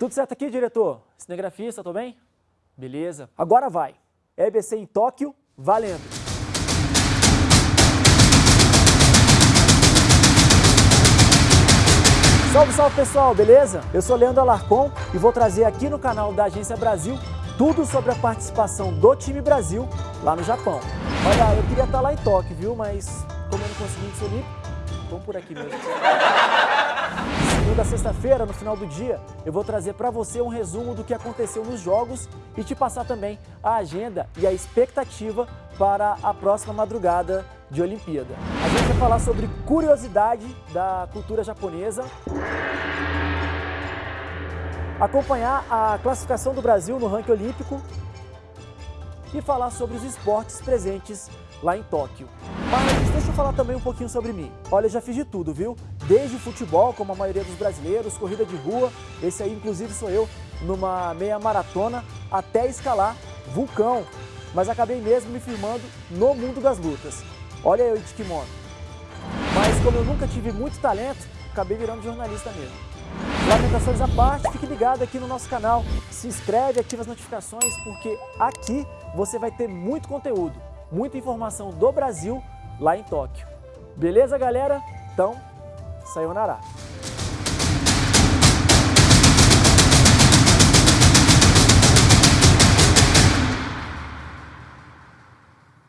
Tudo certo aqui, diretor? Cinegrafista, tô bem? Beleza. Agora vai. EBC em Tóquio, valendo! Salve, salve pessoal, beleza? Eu sou Leandro Alarcon e vou trazer aqui no canal da Agência Brasil tudo sobre a participação do time Brasil lá no Japão. Olha, eu queria estar lá em Tóquio, viu? Mas como eu não consegui olímpico, vamos por aqui mesmo. Sexta-feira, no final do dia, eu vou trazer para você um resumo do que aconteceu nos jogos e te passar também a agenda e a expectativa para a próxima madrugada de Olimpíada. A gente vai falar sobre curiosidade da cultura japonesa, acompanhar a classificação do Brasil no ranking olímpico e falar sobre os esportes presentes lá em Tóquio. Mas deixa eu falar também um pouquinho sobre mim. Olha, eu já fiz de tudo, viu? Desde futebol, como a maioria dos brasileiros, corrida de rua, esse aí inclusive sou eu, numa meia maratona, até escalar vulcão. Mas acabei mesmo me firmando no mundo das lutas. Olha eu de kimono. Mas como eu nunca tive muito talento, acabei virando jornalista mesmo. Lamentações à parte, fique ligado aqui no nosso canal, se inscreve, ativa as notificações, porque aqui você vai ter muito conteúdo, muita informação do Brasil lá em Tóquio. Beleza, galera? Então, sayonara!